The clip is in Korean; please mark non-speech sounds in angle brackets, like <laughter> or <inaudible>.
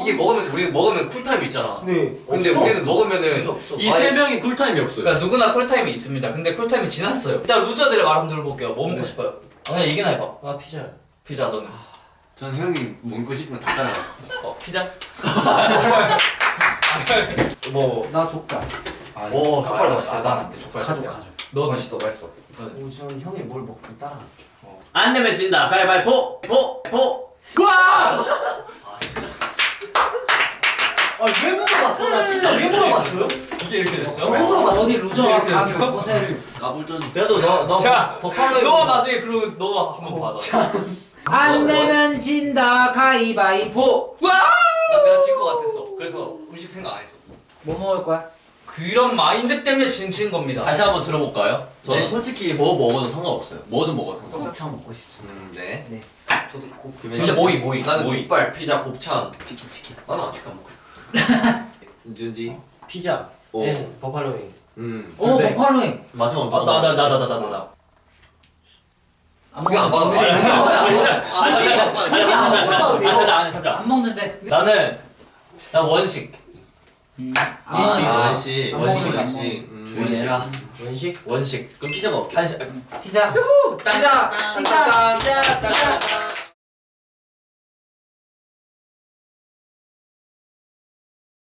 이게 먹으면서 우리 먹으면 cool time 있잖아. 네. 근데 없어. 우리는 먹으면은. 이 세 명이 cool time이 없어요. 그러니까 누구나 cool time이 있습니다. 근데 cool time이 지났어요. 일단 loser들의 말 한번 들어볼게요. 뭐 먹고 네. 싶어요? 아, 그냥 얘기나 해봐. 아 피자. 피자 너는? 전 형이 먹고 거다 따라. 어 피자? <laughs> 뭐? 나 족발. 아, 오, 족발 더 아, 맛있다. 난 안 돼. 족발 가족. 가족. 너는? 맛있어, 맛있어. 우선 형이 뭘 먹든 따라. 안 내면 진다. 가위바위보. 보. 보. 아 왜 물어봤어? 나 진짜 왜 물어봤어요? 이게 이렇게 됐어? 왜 물어봤어? 어디 루저가 이렇게 됐어? 간 곳을. 까불더니. 그래도 너, 너 야, 버팔로 너 나중에 그리고 너 한번 받아. 안 내면 진다 가위바위보. 나 내가 질 것 같았어. 그래서 음식 생각 안 했어. 뭐 먹을 거야? 그런 마인드 때문에 진, 진 겁니다. 다시 한번 들어볼까요? 저는 네. 솔직히 뭐 먹어도 상관없어요. 뭐든 먹어도 상관없어요. 곱창 먹고 싶어. 음, 네. 네. 저도 곱. 근데 모이 모이 나는 모이. 족발, 피자, 곱창. 치킨 치킨. 나는 아직 안 먹고. 윤지. 피자. 오. 네. 버팔로잉. 음. 오 근데- 버팔로잉. 마지막 아, 나나 나 나 나 나 나. 그게 안 돼. 아니, 아니, 아니, 아니, 아니. 아니, 잠깐, 아니. 안 먹는데. 나는 나 원식. 아, 일식, 아, 원식, 안 원식, 음, 해라. 원식. 원식. 그럼 피자 먹을게. 한식. 피자. 피자! 피자. 짠! 피자.